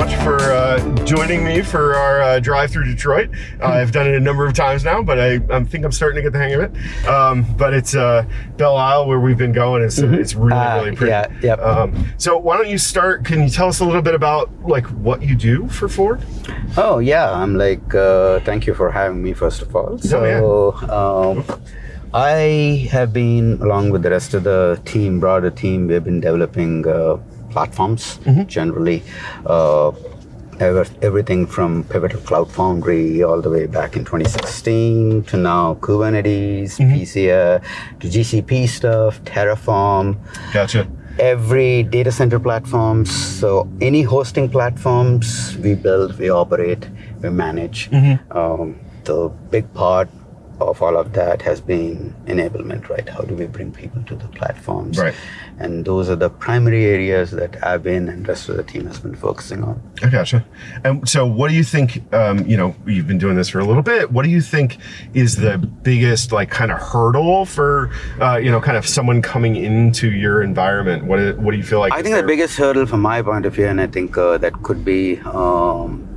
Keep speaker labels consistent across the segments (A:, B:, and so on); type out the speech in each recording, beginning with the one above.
A: much for uh, joining me for our uh, drive through Detroit. Uh, I've done it a number of times now, but I, I, think I'm starting to get the hang of it. Um, but it's uh, Belle Isle where we've been going. It's, mm -hmm. it's really,
B: uh,
A: really pretty.
B: Yeah, yep. Um,
A: so why don't you start? Can you tell us a little bit about like what you do for Ford?
B: Oh yeah, I'm like, uh, thank you for having me first of all. So.
A: Oh, yeah. um,
B: I have been, along with the rest of the team, broader team, we've been developing uh, platforms mm -hmm. generally. Uh, everything from Pivotal Cloud Foundry all the way back in 2016 to now Kubernetes, mm -hmm. PCA, to GCP stuff, Terraform.
A: Gotcha.
B: Every data center platforms, so any hosting platforms we build, we operate, we manage. Mm -hmm. um, the big part of all of that has been enablement, right? How do we bring people to the platforms?
A: Right.
B: And those are the primary areas that I've been and the rest of the team has been focusing on.
A: I gotcha. And so what do you think, um, you know, you've been doing this for a little bit. What do you think is the biggest like kind of hurdle for, uh, you know, kind of someone coming into your environment? What, what do you feel like?
B: I think the biggest hurdle from my point of view, and I think uh, that could be um,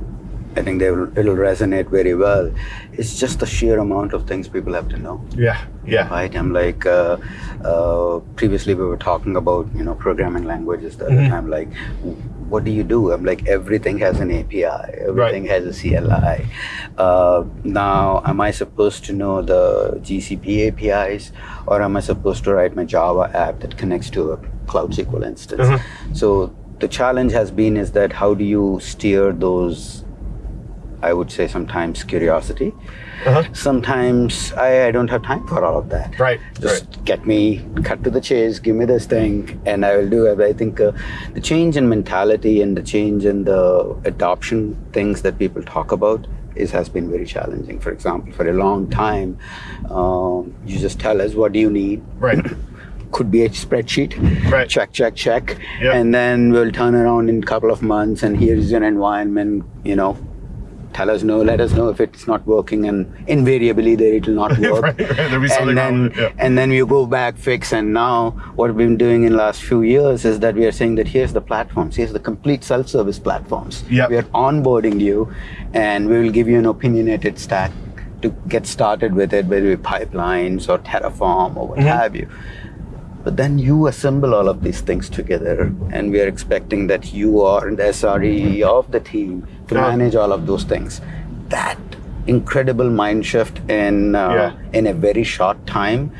B: I think they will, it'll resonate very well. It's just the sheer amount of things people have to know.
A: Yeah, yeah.
B: Right. I'm like, uh, uh, previously we were talking about you know programming languages the mm -hmm. other mm-hmm. time. Like, what do you do? I'm like, everything has an API. Everything right. has a CLI. Uh, now, am I supposed to know the GCP APIs, or am I supposed to write my Java app that connects to a Cloud SQL instance? Mm -hmm. So the challenge has been is that how do you steer those I would say sometimes curiosity. Uh -huh. Sometimes I, I, don't have time for all of that.
A: Right.
B: Just
A: right.
B: get me, cut to the chase, give me this thing, and I will do it. I think uh, the change in mentality and the change in the adoption things that people talk about is has been very challenging. For example, for a long time, um, you just tell us what do you need.
A: Right.
B: could be a spreadsheet.
A: Right.
B: Check, check, check. Yep. And then we'll turn around in a couple of months and here's your environment, you know, tell us no, let us know if it's not working, and invariably there it will not work.
A: right, right.
B: and then
A: yeah.
B: and then you go back, fix, and now what we've been doing in the last few years is that we are saying that here's the platforms, here's the complete self-service platforms.
A: Yep.
B: We are onboarding you, and we will give you an opinionated stack to get started with it, whether it be pipelines or Terraform or what mm -hmm. have you. But then you assemble all of these things together, and we are expecting that you are the SRE of the team to manage all of those things. That incredible mind shift in uh, yeah. in a very short time.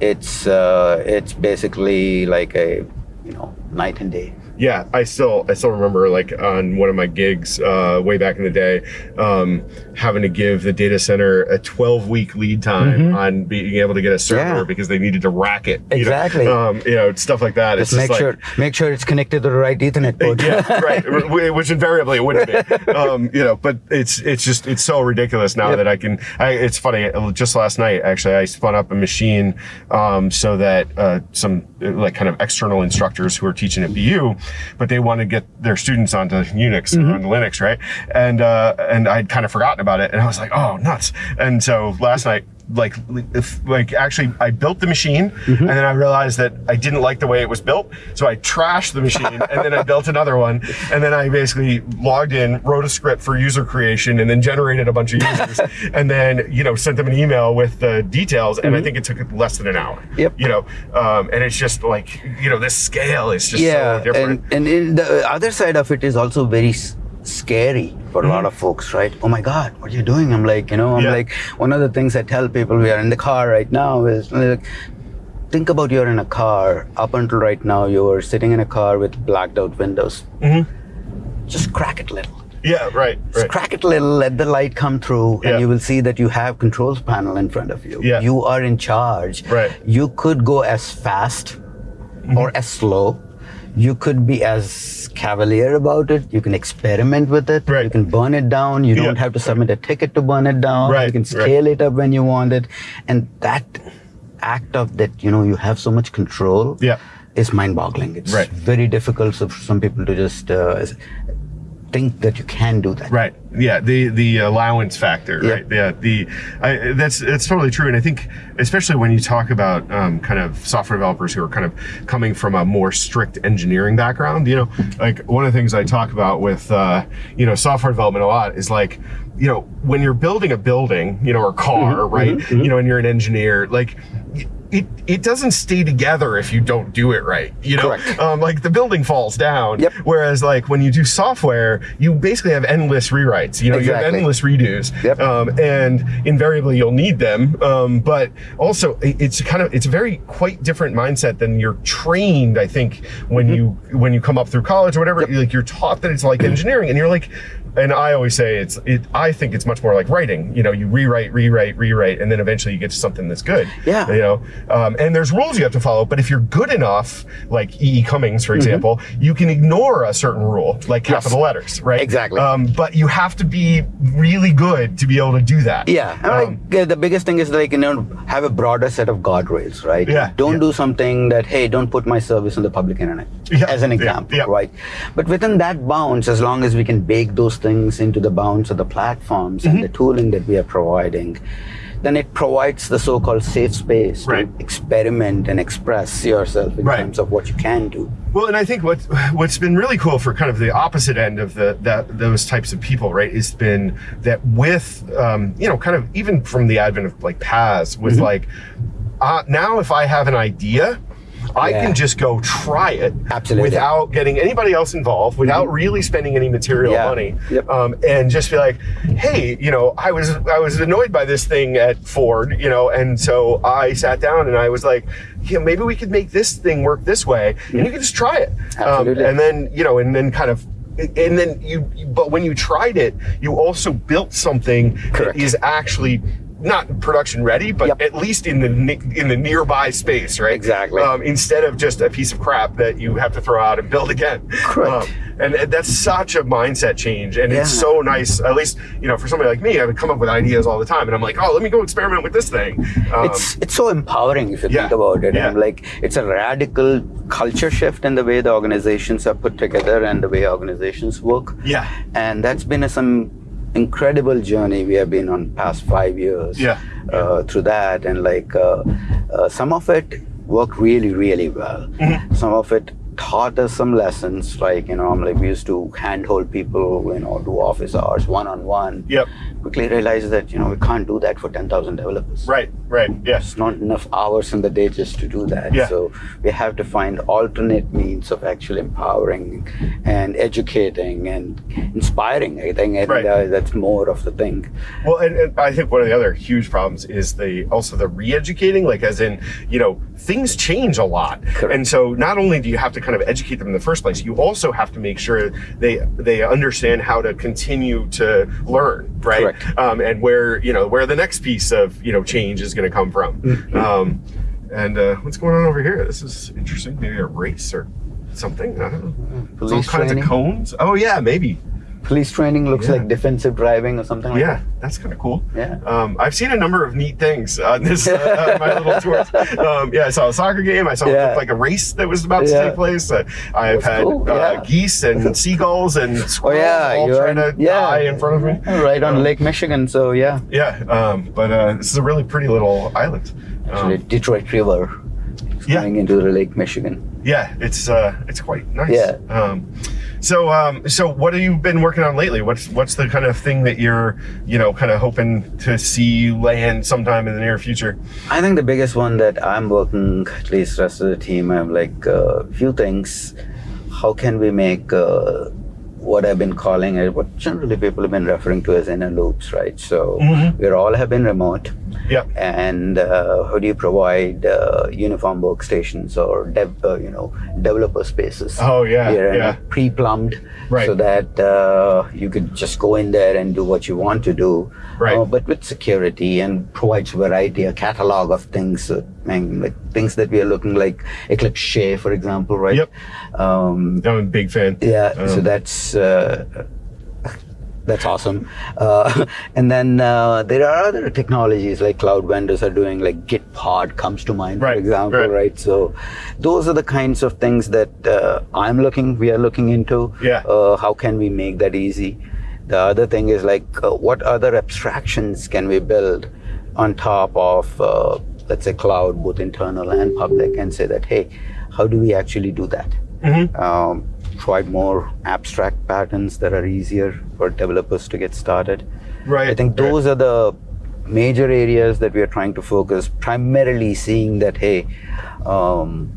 B: It's uh, it's basically like a you know night and day
A: yeah, I still I still remember like on one of my gigs uh, way back in the day, um, having to give the data center a 12 week lead time mm -hmm. on being able to get a server yeah. because they needed to rack it.
B: Exactly.
A: You know, um, you know stuff like that.
B: Just, make sure make sure it's connected to the right Ethernet port.
A: yeah, right. Which invariably it wouldn't be. Um, you know, but it's it's just it's so ridiculous now yep. that I can. I, it's funny. Just last night, actually, I spun up a machine um, so that uh, some like kind of external instructors who are teaching at BU but they want to get their students onto Unix mm -hmm. or onto Linux, right? And uh, and I'd kind of forgotten about it, and I was like, oh, nuts. And so last night like if, like actually I built the machine mm -hmm. and then I realized that I didn't like the way it was built so I trashed the machine and then I built another one and then I basically logged in wrote a script for user creation and then generated a bunch of users and then you know sent them an email with the details and mm -hmm. I mm-hmm. think it took less than an hour
B: yep
A: you know um, and it's just like you know this scale is just
B: yeah
A: so different
B: and, and the other side of it is also very scary for a lot of folks, right? Oh my God, what are you doing? I'm like, you know, I'm yeah. like, one of the things I tell people we are in the car right now is like, think about you're in a car. Up until right now, you were sitting in a car with blacked out windows. Mm -hmm. Just crack it little.
A: Yeah, right.
B: Just crack it a little, let the light come through, and you will see that you have controls panel in front of you.
A: Yeah.
B: You are in charge.
A: Right.
B: You could go as fast mm -hmm. or as slow you could be as cavalier about it. You can experiment with it.
A: Right.
B: You can burn it down. You don't have to submit a ticket to burn it down.
A: Right.
B: You can scale right. it up when you want it. And that act of that, you know, you have so much control
A: yeah.
B: is mind boggling. It's
A: right.
B: very difficult for some people to just, uh, think that you can do that.
A: Right. Yeah. The the allowance factor. Right. Yeah. The I, that's that's totally true. And I think especially when you talk about um, kind of software developers who are kind of coming from a more strict engineering background, you know, like one of the things I talk about with uh, you know software development a lot is like you know when you're building a building, you know, or car,
B: Mm-hmm,
A: right? You know, and you're an engineer, like. It, it doesn't stay together if you don't do it right, you know. Um, like the building falls down.
B: Yep.
A: Whereas like when you do software, you basically have endless rewrites. You know, you have endless redos.
B: Yep.
A: Um, and invariably you'll need them. Um, but also it's kind of it's a very quite different mindset than you're trained. I think when you when you come up through college or whatever, like you're taught that it's like engineering, and you're like. And I always say it's it. I think it's much more like writing. You know, you rewrite, rewrite, rewrite, and then eventually you get to something that's good.
B: Yeah.
A: You know, um, and there's rules you have to follow. But if you're good enough, like E. E. Cummings, for example, you can ignore a certain rule, like capital letters, right?
B: Exactly.
A: Um, but you have to be really good to be able to do that.
B: Yeah, and
A: Um,
B: like uh, the biggest thing is like you know have a broader set of guardrails, right?
A: Yeah,
B: Don't
A: yeah.
B: do something that hey, don't put my service on the public internet,
A: Yeah,
B: as an example,
A: yeah.
B: right? But within that bounds, as long as we can bake those things into the bounds of the platforms
A: Mm-hmm.
B: and the tooling that we are providing, then it provides the so-called safe space to experiment and express yourself in
A: Right.
B: terms of what you can do.
A: Well, and I think what what's been really cool for kind of the opposite end of the that those types of people, right, has been that with um, you know kind of even from the advent of like paths with
B: Mm-hmm.
A: like uh, now if I have an idea. I
B: Yeah.
A: can just go try it
B: Absolutely.
A: without getting anybody else involved, without really spending any material
B: Yeah.
A: money,
B: Yep.
A: um, and just be like, "Hey, you know, I was I was annoyed by this thing at Ford, you know, and so I sat down and I was like, yeah, maybe we could make this thing work this way, and you can just try it, um, and then you know, and then kind of." And then you, but when you tried it, you also built something
B: Correct.
A: that is actually not production ready, but
B: Yep.
A: at least in the in the nearby space, right?
B: Exactly.
A: Um, instead of just a piece of crap that you have to throw out and build again.
B: Correct.
A: Um, and and that's such a mindset change, and it's so nice. At least you know, for somebody like me, I would come up with ideas all the time, and I'm like, oh, let me go experiment with this thing. Um,
B: it's it's so empowering if you
A: yeah,
B: think about it.
A: yeah.
B: And like it's a radical culture shift in the way the organizations are put together and the way organizations work.
A: yeah,
B: And that's been a, some incredible journey we have been on past five years.
A: Yeah,
B: Uh, through that and like uh, uh, some of it worked really really well.
A: Mm-hmm.
B: Some of it taught us some lessons like you know I'm like we used to handhold people you know do office hours one on one
A: Yep.
B: quickly realized that you know we can't do that for 10,000 developers
A: right, right, yes.
B: it's not enough hours in the day just to do that.
A: Yeah.
B: So we have to find alternate means of actually empowering and educating and inspiring. I think,
A: Right.
B: that- that's more of the thing.
A: Well, and, and I think one of the other huge problems is the also the re-educating, like as in, you know, things change a lot,
B: Correct.
A: and so not only do you have to kind of educate them in the first place, you also have to make sure they they understand how to continue to learn, right? Um, and where you know where the next piece of you know change is going to come from.
B: Mm-hmm.
A: Um, and uh, what's going on over here? This is interesting. Maybe a race or something. I don't know. There's all kinds
B: training.
A: of cones. Oh yeah, maybe.
B: Police training looks
A: Yeah.
B: like defensive driving or something like
A: Yeah, that's kind of cool.
B: Yeah.
A: Um, I've seen a number of neat things on this uh, my little tours. Um, yeah, I saw a soccer game. I saw
B: Yeah.
A: like a race that was about to take place. Uh, I've had
B: cool,
A: uh,
B: yeah.
A: geese and seagulls and
B: that. Oh yeah,
A: all
B: you're
A: trying to
B: in- yeah.
A: die in front of me.
B: Right on
A: Um,
B: Lake Michigan. So yeah,
A: Yeah, um, but uh, this is a really pretty little island. Um,
B: actually Detroit River
A: Yeah.
B: into the Lake Michigan.
A: yeah, it's uh, it's quite nice.
B: Yeah.
A: Um, so um, so what have you been working on lately? What's what's the kind of thing that you're you know kind of hoping to see land sometime in the near future?
B: I think the biggest one that I'm working, at least the rest of the team, I'm like a few things. How can we make uh, what I've been calling it, what generally people have been referring to as inner loops, right? So
A: Mhm.
B: we all have been remote,
A: Yeah.
B: and uh, how do you provide uh, uniform workstations or dev, uh, you know developer spaces?
A: Oh, yeah, yeah.
B: pre-plumbed,
A: Right.
B: so that uh, you could just go in there and do what you want to do,
A: Right.
B: uh, but with security and provides variety, a catalog of things, uh, like things that we are looking like Eclipse Che, for example, right?
A: Yep.
B: Um,
A: I'm a big fan.
B: yeah, so
A: Um,
B: that's uh, That's awesome. Uh, and then uh, there are other technologies like cloud vendors are doing, like Gitpod comes to mind,
A: Right,
B: for example,
A: right.
B: right? So those are the kinds of things that uh, I'm looking, we are looking into.
A: Yeah.
B: Uh, how can we make that easy? The other thing is like, uh, what other abstractions can we build on top of, uh, let's say, cloud, both internal and public, and say that, hey, how do we actually do that? Um, provide more abstract patterns that are easier for developers to get started.
A: Right,
B: I think
A: right.
B: those are the major areas that we are trying to focus. Primarily, seeing that hey, um,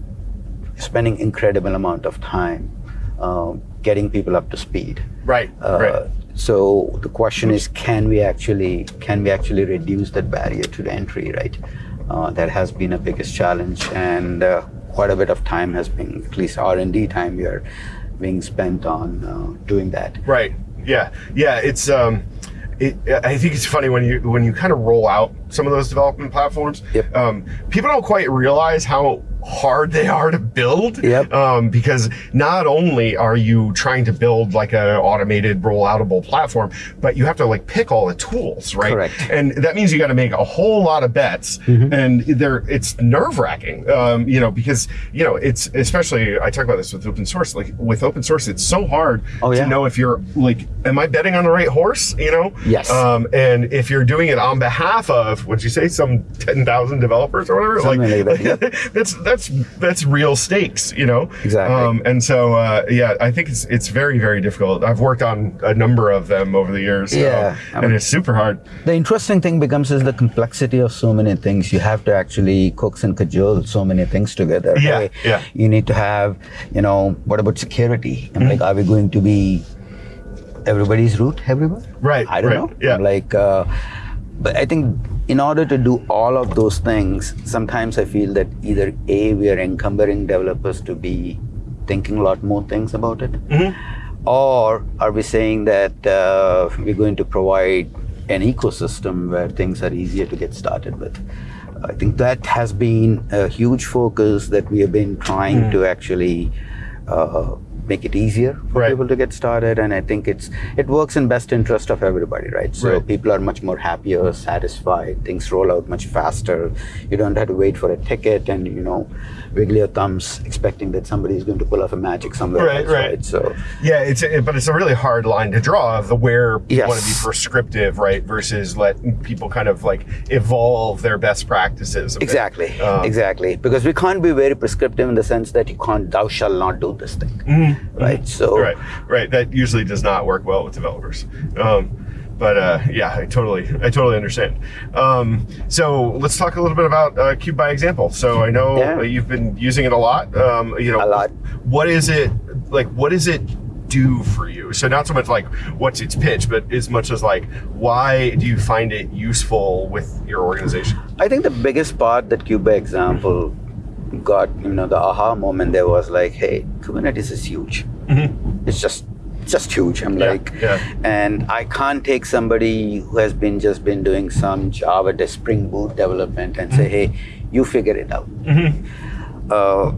B: spending incredible amount of time um, getting people up to speed.
A: Right.
B: Uh,
A: right.
B: So the question is, can we actually can we actually reduce that barrier to the entry? Right. Uh, that has been a biggest challenge, and uh, quite a bit of time has been, at least R and D time, we are being spent on uh, doing that.
A: Right. Yeah. Yeah. It's um, it, I think it's funny when you when you kind of roll out some of those development platforms.
B: Yep.
A: Um, people don't quite realize how hard they are to build.
B: Yep.
A: Um, because not only are you trying to build like an automated rolloutable platform, but you have to like pick all the tools, right?
B: Correct.
A: And that means you got to make a whole lot of bets, and they're it's nerve wracking. Um, you know, because you know it's especially I talk about this with open source. Like with open source, it's so hard
B: Oh,
A: to know if you're like, am I betting on the right horse? You know.
B: Yes.
A: Um, and if you're doing it on behalf of, what'd you say, some ten thousand developers or whatever,
B: Something like that,
A: that's that's that's real stakes, you know.
B: Exactly.
A: Um, and so uh, yeah, I think it's it's very very difficult. I've worked on a number of them over the years. so-
B: Yeah.
A: and it's super hard.
B: The interesting thing becomes is the complexity of so many things. You have to actually coax and cajole so many things together.
A: Yeah,
B: Hey,
A: yeah.
B: You need to have, you know, what about security? I'm like, are we going to be everybody's root everywhere?
A: Right,
B: I don't
A: right,
B: know.
A: yeah.
B: I'm like, uh, but I think in order to do all of those things, sometimes I feel that either A, we are encumbering developers to be thinking a lot more things about it,
A: Mm-hmm.
B: or are we saying that uh, we're going to provide an ecosystem where things are easier to get started with? I think that has been a huge focus that we have been trying
A: Mm.
B: to actually uh, make it easier for
A: Right.
B: people to get started, and I think it's it works in best interest of everybody, right? So
A: Right.
B: people are much more happier, satisfied. Things roll out much faster. You don't have to wait for a ticket and you know wiggle your thumbs expecting that somebody is going to pull off a magic somewhere.
A: Right,
B: else,
A: right.
B: So
A: Yeah, it's a, but it's a really hard line to draw of the where you want to be prescriptive, right, versus let people kind of like evolve their best practices.
B: exactly,
A: Um,
B: exactly, because we can't be very prescriptive in the sense that you can't, thou shall not do this thing, right? So.
A: Right, right. That usually does not work well with developers. Um, but uh, yeah, I totally, I totally understand. Um, so let's talk a little bit about uh, Kube by Example. So I know
B: Yeah.
A: you've been using it a lot. Um, you know,
B: A lot.
A: What is it like? What does it do for you? So not so much like what's its pitch, but as much as like why do you find it useful with your organization?
B: I think the biggest part that Kube by Example got, you know, the aha moment there was like, hey, Kubernetes is huge. It's just just huge. I'm
A: Mm-hmm. Yeah,
B: like,
A: yeah.
B: and I can't take somebody who has been just been doing some Java Spring Boot development and say, hey, you figure it out. Uh,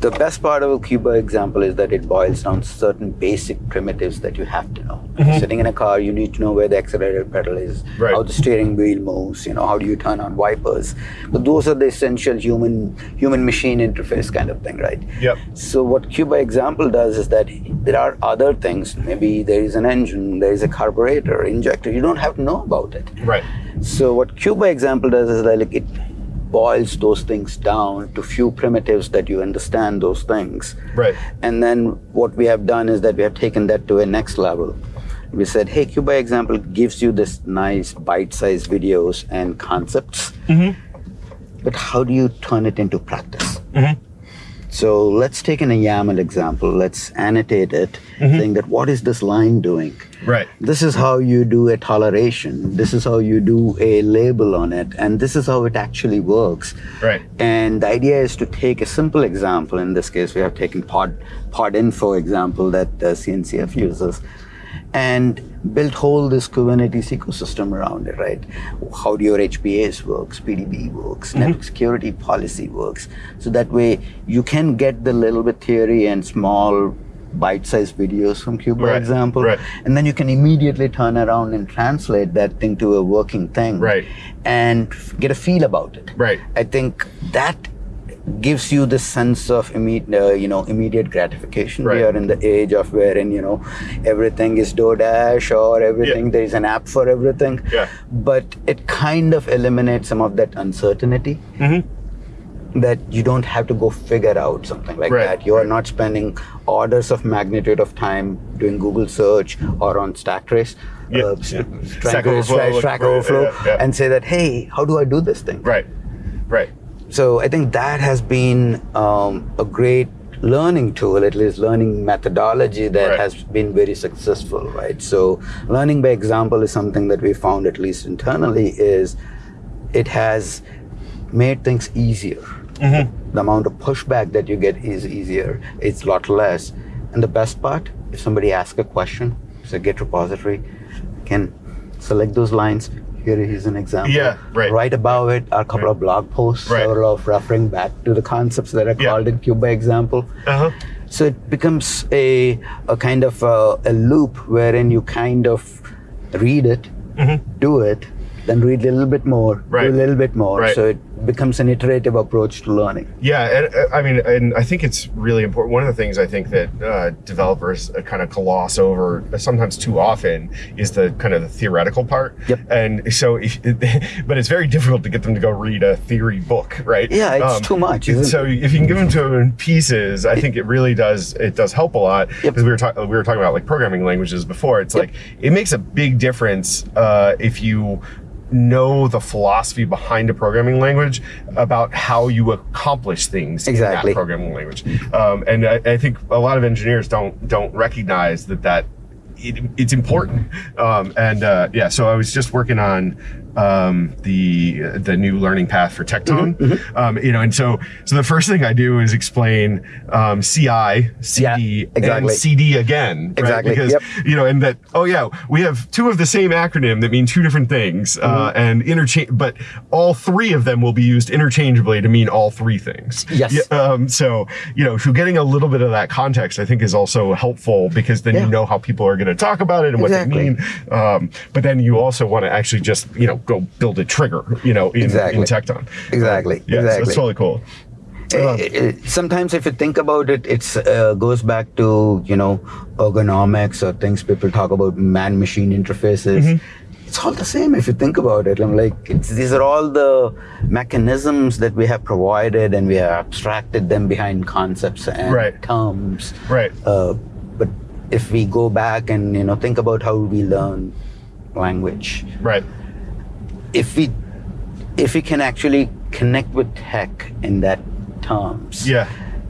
B: the best part of a Kube by Example is that it boils down certain basic primitives that you have to know. Mm-hmm. Sitting in a car, you need to know where the accelerator pedal is,
A: Right.
B: how the steering wheel moves, you know, how do you turn on wipers. But those are the essential human human machine interface kind of thing, right?
A: Yep.
B: So what Kube by Example does is that there are other things. Maybe there is an engine, there is a carburetor, injector. You don't have to know about it.
A: Right.
B: So what Kube by Example does is that like it boils those things down to few primitives that you understand those things.
A: Right.
B: And then what we have done is that we have taken that to a next level. We said, hey, Kube by Example gives you this nice bite-sized videos and concepts. Mm-hmm. But how do you turn it into practice? Mm-hmm. So let's take an YAML example. Let's annotate it, saying that what is this line doing?
A: Right.
B: This is how you do a toleration. This is how you do a label on it. And this is how it actually works.
A: Right.
B: And the idea is to take a simple example. In this case, we have taken pod, pod info example that uh, CNCF uses and built whole this Kubernetes ecosystem around it, right? How do your HPAs works, PDB works, network security policy works. So that way you can get the little bit theory and small bite-sized videos from Cube, for
A: Right,
B: example,
A: right.
B: and then you can immediately turn around and translate that thing to a working thing,
A: Right.
B: and get a feel about it.
A: Right.
B: I think that gives you the sense of immediate, uh, you know, immediate gratification. We are in the age of wherein you know everything is DoorDash or everything.
A: Yeah.
B: There is an app for everything.
A: Yeah.
B: But it kind of eliminates some of that uncertainty. That you don't have to go figure out something like
A: Right,
B: that. You are
A: right.
B: not spending orders of magnitude of time doing Google search or on Stacktrace.
A: Yeah,
B: Uh,
A: yeah.
B: trying
A: Stack
B: to
A: Overflow,
B: Stack Overflow
A: yeah, yeah.
B: and say that, hey, how do I do this thing?
A: Right. Right.
B: So I think that has been um, a great learning tool, at least learning methodology that
A: Right.
B: has been very successful, right? So learning by example is something that we found, at least internally, is it has made things easier. The amount of pushback that you get is easier. It's a lot less. And the best part, if somebody asks a question, it's a Git repository, can select those lines. Here is an example.
A: Yeah, right.
B: Right above it are a couple of blog posts,
A: Right.
B: several of referring back to the concepts that are
A: Yeah.
B: called in Kube by Example.
A: Uh huh.
B: So it becomes a, a kind of a, a loop wherein you kind of read it, do it, then read a little bit more.
A: Right.
B: do a little bit more.
A: Right.
B: So it becomes an iterative approach to learning.
A: Yeah, and uh, I mean, and I think it's really important. One of the things I think that uh, developers uh, kind of gloss over sometimes too often is the kind of the theoretical part.
B: Yep.
A: And so, if, but it's very difficult to get them to go read a theory book, right?
B: Yeah, it's too much,
A: so if you can give them to them in pieces, I think it really does. It does help a lot
B: Yep.
A: because we were talking we were talking about like programming languages before. It's
B: Yep.
A: like it makes a big difference uh, if you know the philosophy behind a programming language about how you accomplish things
B: Exactly.
A: in that programming language. Um, and I, I think a lot of engineers don't don't recognize that that it, it's important. Um, and uh, yeah, so I was just working on um, the the new learning path for Tekton.
B: Mm-hmm,
A: Um, you know, and so so the first thing I do is explain um, CI, CD,
B: Yeah, exactly.
A: and CD again. right?
B: Exactly,
A: Because
B: yep.
A: you know, and that oh yeah, we have two of the same acronym that mean two different things, uh,
B: Mm-hmm.
A: and interchange, but all three of them will be used interchangeably to mean all three things.
B: Yes.
A: Yeah, um, so you know, so getting a little bit of that context, I think, is also helpful because then
B: Yeah.
A: you know how people are going to talk about it and what they mean. Um, but then you also want to actually just you know go build a trigger, you know, in,
B: Exactly.
A: in Tekton.
B: Exactly,
A: Yeah, so
B: exactly.
A: it's totally cool.
B: Uh, uh, sometimes if you think about it it uh, goes back to you know ergonomics or things people talk about man machine interfaces
A: Mm-hmm.
B: it's all the same if you think about it i'm like it's, these are all the mechanisms that we have provided and we have abstracted them behind concepts and
A: Right.
B: terms
A: Right.
B: uh, if we go back and you know think about how we learn language
A: Right.
B: if we if we can actually connect with tech in that terms
A: Yeah.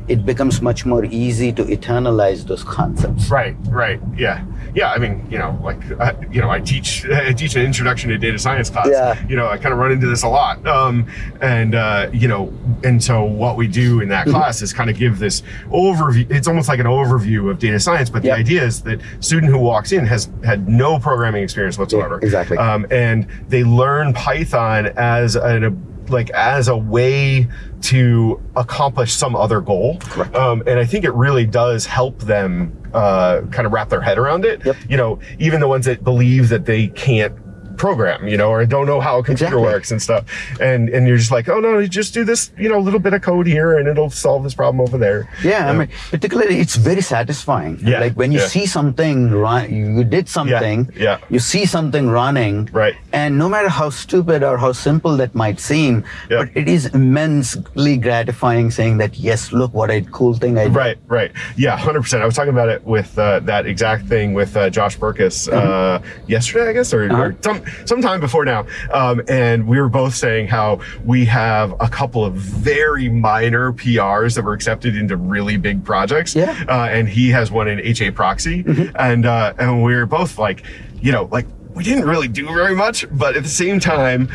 B: it becomes much more easy to eternalize those concepts
A: Right, right, yeah, yeah. I mean, you know, like, I, you know, I teach I teach an introduction to data science class.
B: Yeah.
A: You know, I kind of run into this a lot, um, and uh, you know, and so what we do in that
B: Mm-hmm.
A: class is kind of give this overview. It's almost like an overview of data science, but
B: Yep.
A: the idea is that student who walks in has had no programming experience whatsoever.
B: exactly.
A: Um, and they learn Python as an like as a way to accomplish some other goal. Um, and I think it really does help them uh, kind of wrap their head around it.
B: Yep.
A: You know, even the ones that believe that they can't program, you know, or don't know how a computer
B: Exactly.
A: works and stuff. And and you're just like, oh no, you just do this, you know, little bit of code here and it'll solve this problem over there.
B: yeah i mean particularly it's very satisfying
A: Yeah,
B: like when you
A: yeah.
B: see something run you did something
A: yeah. yeah.
B: you see something running
A: Right.
B: and no matter how stupid or how simple that might seem
A: Yeah.
B: but it is immensely gratifying saying that yes look what a cool thing i did
A: Right, right. Yeah, 100%. I was talking about it with uh, that exact thing with uh, Josh Berkus uh, yesterday, I guess, or, or some sometime before now. Um, and we were both saying how we have a couple of very minor PRs that were accepted into really big projects.
B: Yeah.
A: Uh, and he has one in HA Proxy. And, uh, and we were both like, you know, like, we didn't really do very much, but at the same time,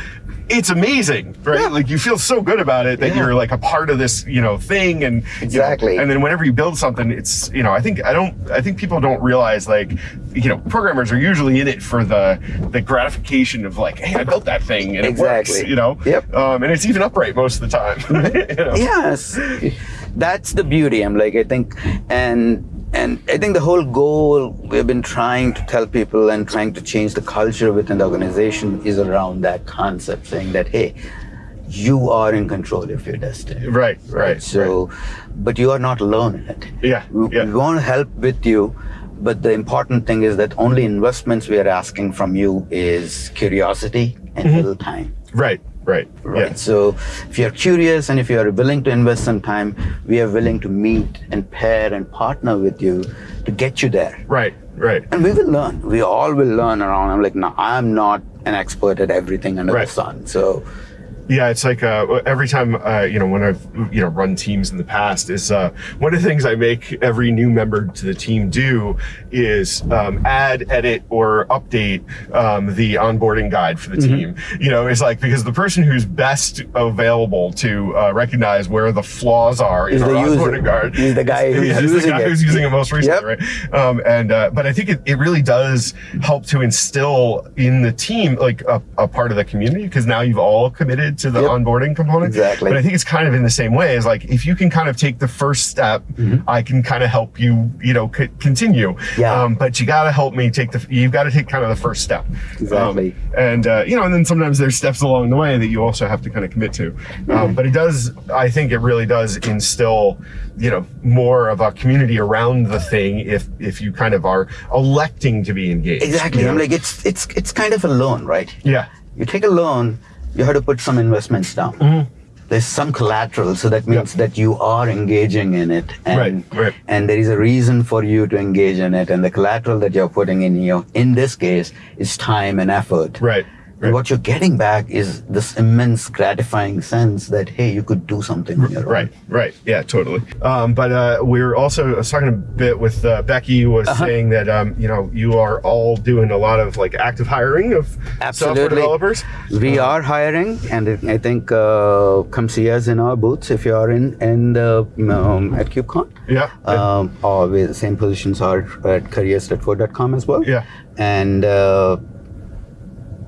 A: it's amazing, right?
B: Yeah.
A: Like you feel so good about it that
B: Yeah.
A: you're like a part of this, you know, thing, and you know,
B: Exactly.
A: and then whenever you build something, it's you know, I think I don't, I think people don't realize like, you know, programmers are usually in it for the the gratification of like, hey, I built that thing and it works,
B: Exactly.
A: you know.
B: Yep.
A: Um, and it's even upright most of the time. you know?
B: yes that's the beauty i'm like i think and and I think the whole goal we've been trying to tell people and trying to change the culture within the organization is around that concept, saying that hey, you are in control of your destiny.
A: Right, right. right?
B: So,
A: right.
B: but you are not alone in it.
A: Yeah,
B: we,
A: yeah.
B: we want to help with you, but the important thing is that only investments we are asking from you is curiosity and mm-hmm. little time.
A: Right. Right.
B: Right. Yeah. So if you're curious and if you're willing to invest some time, we are willing to meet and pair and partner with you to get you there.
A: Right. Right.
B: And we will learn. We all will learn around. I'm like, no, I'm not an expert at everything under right. the sun. So
A: yeah, it's like uh, every time uh, you know when I've you know run teams in the past is uh, one of the things I make every new member to the team do is um, add, edit, or update um, the onboarding guide for the mm-hmm. team. You know, it's like because the person who's best available to uh, recognize where the flaws are
B: is
A: in
B: our
A: onboarding guide.
B: The guy who's, yeah, using,
A: the guy
B: it.
A: who's using it most recently, yep. right? Um, and uh, but I think it, it really does help to instill in the team like a, a part of the community because now you've all committed to the yep. onboarding component.
B: Exactly.
A: But I think it's kind of in the same way as like if you can kind of take the first step, mm-hmm. I can kind of help you, you know, c- continue.
B: Yeah. Um,
A: but you got to help me take the. You've got to take kind of the first step.
B: Exactly.
A: Um, and uh, you know, and then sometimes there's steps along the way that you also have to kind of commit to. Mm-hmm. Um, but it does. I think it really does instill, you know, more of a community around the thing if if you kind of are electing to be engaged.
B: Exactly.
A: You know?
B: I'm like it's it's it's kind of a loan, right?
A: Yeah.
B: You take a loan you have to put some investments down. Mm-hmm. There's some collateral, so that means that you are engaging in it,
A: and right, right.
B: and there is a reason for you to engage in it, and the collateral that you're putting in here, in this case, is time and effort.
A: Right.
B: Right. what you're getting back is this immense gratifying sense that hey you could do something
A: right right. Yeah totally. Um, but uh, we are also I was talking a bit with uh, becky was uh-huh. saying that um, you know you are all doing a lot of like active hiring of
B: Absolutely.
A: software developers.
B: We uh, are hiring and i think uh, come see us in our booths if you are in in the um, at kubecon.
A: Yeah,
B: um, or the same positions are at careers.ford.com as well.
A: Yeah.
B: And uh,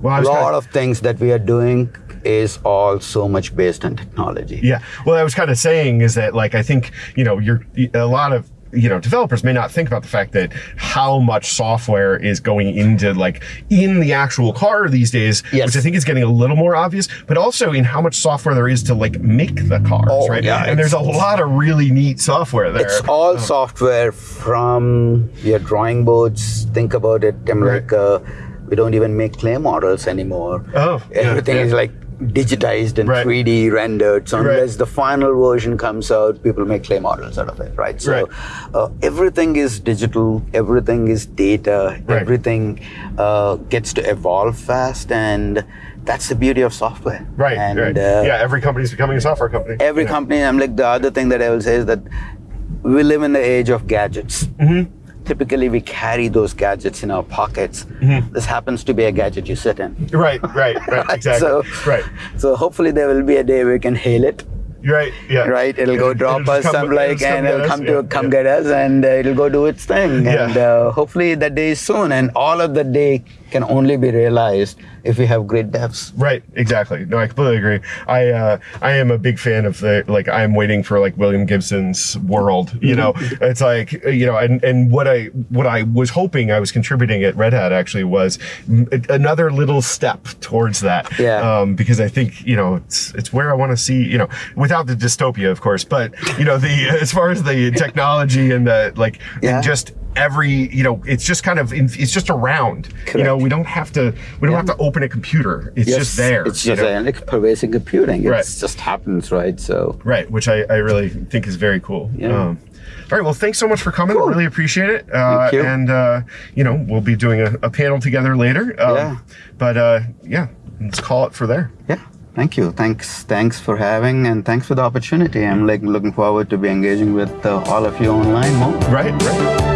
B: well, a lot of things that we are doing is all so much based on technology.
A: Yeah. Well, I was kind of saying is that like I think you know you're a lot of you know developers may not think about the fact that how much software is going into like in the actual car these days
B: yes.
A: which i think is getting a little more obvious but also in how much software there is to like make the cars
B: oh,
A: right
B: yeah,
A: and there's a lot of really neat software there
B: it's all oh. software from your drawing boards think about it i'm right. like uh, we don't even make clay models anymore.
A: Oh,
B: everything
A: yeah, yeah.
B: is like digitized and
A: right.
B: 3D rendered. So unless
A: right.
B: the final version comes out, people make clay models out of it, right? So
A: right.
B: Uh, everything is digital, everything is data, everything uh, gets to evolve fast, and that's the beauty of software.
A: Right.
B: And
A: right. Uh, yeah, every company is becoming a software company.
B: Every
A: yeah.
B: company. I'm like the other thing that I will say is that we live in the age of gadgets.
A: Mm-hmm
B: typically we carry those gadgets in our pockets. Mm-hmm. This happens to be a gadget you sit in.
A: Right, right, right, exactly.
B: so,
A: right.
B: So hopefully there will be a day we can hail it.
A: Right. Yeah.
B: Right. It'll go drop it'll us come, some like, and it'll come to yeah, come yeah. get us, and uh, it'll go do its thing.
A: Yeah.
B: And uh, hopefully that day is soon. And all of the day can only be realized if we have great devs.
A: Right, exactly. No, I completely agree. I uh, I am a big fan of the like I'm waiting for like William Gibson's world. You know, mm-hmm. it's like you know, and and what I what I was hoping I was contributing at Red Hat actually was another little step towards that.
B: Yeah.
A: Um, because I think you know it's it's where I want to see you know without the dystopia of course, but you know the as far as the technology and the like
B: yeah.
A: just every you know it's just kind of it's just around
B: Correct.
A: you know we don't have to we don't yeah. have to open a computer it's
B: yes,
A: just there
B: it's just know? like pervasive computing it
A: right.
B: just happens right so
A: right which i, I really think is very cool
B: yeah. Um,
A: all right well thanks so much for coming
B: cool.
A: really appreciate it uh,
B: Thank you.
A: and uh, you know we'll be doing a, a panel together later um,
B: yeah
A: but uh, yeah let's call it for there
B: yeah Thank you. Thanks. Thanks for having and thanks for the opportunity. I'm like looking forward to be engaging with uh, all of you online more.
A: Right. Right.